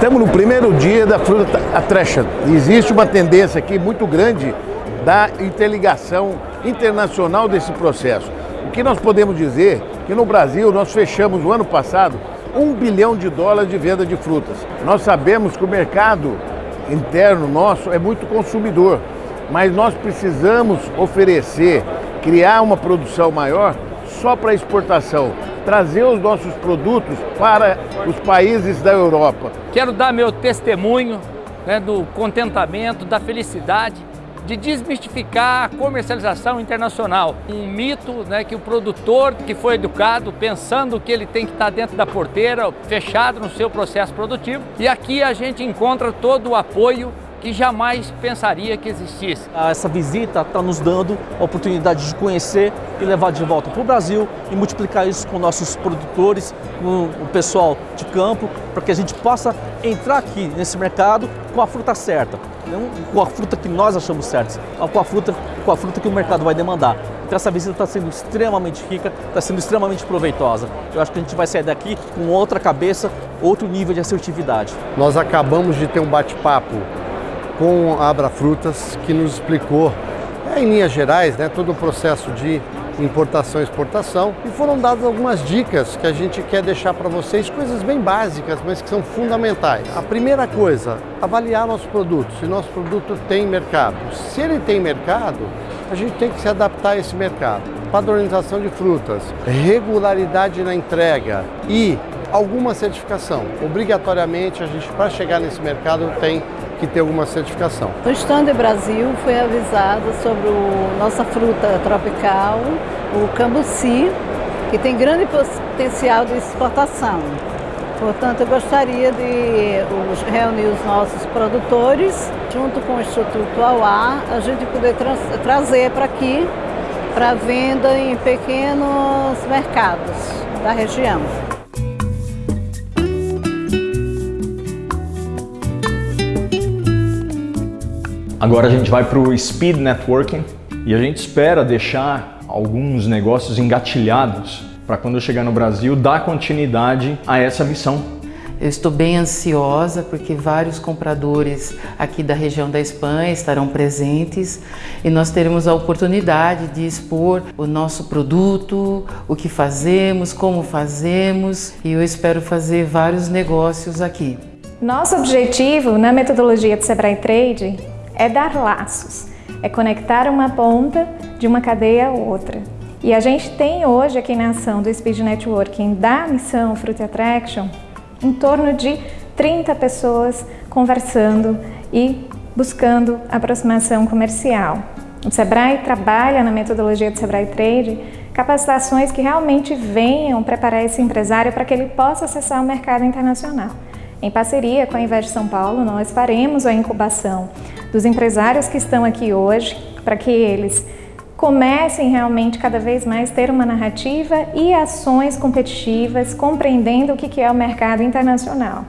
Estamos no primeiro dia da fruta atrecha. Existe uma tendência aqui muito grande da interligação internacional desse processo. O que nós podemos dizer que no Brasil nós fechamos no ano passado um bilhão de dólares de venda de frutas. Nós sabemos que o mercado interno nosso é muito consumidor, mas nós precisamos oferecer, criar uma produção maior só para exportação, trazer os nossos produtos para os países da Europa. Quero dar meu testemunho né, do contentamento, da felicidade de desmistificar a comercialização internacional. Um mito né, que o produtor que foi educado pensando que ele tem que estar dentro da porteira, fechado no seu processo produtivo, e aqui a gente encontra todo o apoio que jamais pensaria que existisse. Essa visita está nos dando a oportunidade de conhecer e levar de volta para o Brasil e multiplicar isso com nossos produtores, com o pessoal de campo, para que a gente possa entrar aqui nesse mercado com a fruta certa, não com a fruta que nós achamos certa, mas com a fruta, com a fruta que o mercado vai demandar. Então essa visita está sendo extremamente rica, está sendo extremamente proveitosa. Eu acho que a gente vai sair daqui com outra cabeça, outro nível de assertividade. Nós acabamos de ter um bate-papo com a Abra Frutas, que nos explicou, é, em linhas gerais, né, todo o processo de importação e exportação e foram dadas algumas dicas que a gente quer deixar para vocês, coisas bem básicas, mas que são fundamentais. A primeira coisa, avaliar nosso produto, se nosso produto tem mercado. Se ele tem mercado, a gente tem que se adaptar a esse mercado. Padronização de frutas, regularidade na entrega e alguma certificação. Obrigatoriamente, a gente, para chegar nesse mercado, tem que ter alguma certificação. O Stand Brasil foi avisado sobre a nossa fruta tropical, o cambuci, que tem grande potencial de exportação. Portanto, eu gostaria de reunir os nossos produtores, junto com o Instituto Auá, a gente poder tra trazer para aqui, para venda em pequenos mercados da região. Agora a gente vai para o Speed Networking e a gente espera deixar alguns negócios engatilhados para quando eu chegar no Brasil dar continuidade a essa missão. Eu estou bem ansiosa porque vários compradores aqui da região da Espanha estarão presentes e nós teremos a oportunidade de expor o nosso produto, o que fazemos, como fazemos e eu espero fazer vários negócios aqui. Nosso objetivo na metodologia de Sebrae Trade é dar laços, é conectar uma ponta de uma cadeia a outra. E a gente tem hoje aqui na ação do Speed Networking da missão Fruit Attraction em torno de 30 pessoas conversando e buscando aproximação comercial. O Sebrae trabalha na metodologia do Sebrae Trade capacitações que realmente venham preparar esse empresário para que ele possa acessar o mercado internacional. Em parceria com a Invest São Paulo, nós faremos a incubação dos empresários que estão aqui hoje, para que eles comecem realmente cada vez mais ter uma narrativa e ações competitivas, compreendendo o que é o mercado internacional.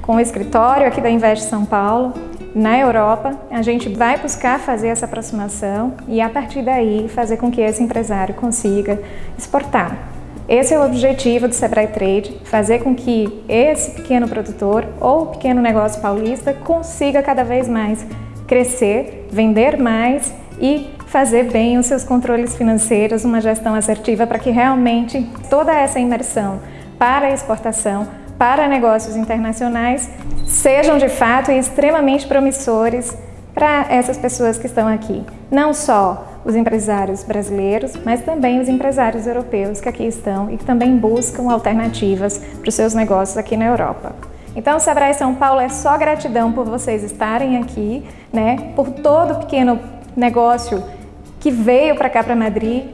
Com o escritório aqui da Invest São Paulo, na Europa, a gente vai buscar fazer essa aproximação e a partir daí fazer com que esse empresário consiga exportar. Esse é o objetivo do Sebrae Trade, fazer com que esse pequeno produtor ou pequeno negócio paulista consiga cada vez mais crescer, vender mais e fazer bem os seus controles financeiros, uma gestão assertiva para que realmente toda essa imersão para exportação, para negócios internacionais, sejam de fato extremamente promissores para essas pessoas que estão aqui. Não só os empresários brasileiros, mas também os empresários europeus que aqui estão e que também buscam alternativas para os seus negócios aqui na Europa. Então, Sebrae São Paulo é só gratidão por vocês estarem aqui, né? Por todo o pequeno negócio que veio para cá, para Madrid,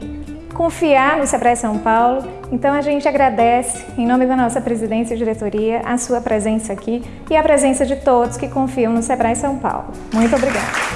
confiar no Sebrae São Paulo. Então, a gente agradece, em nome da nossa presidência e diretoria, a sua presença aqui e a presença de todos que confiam no Sebrae São Paulo. Muito obrigada.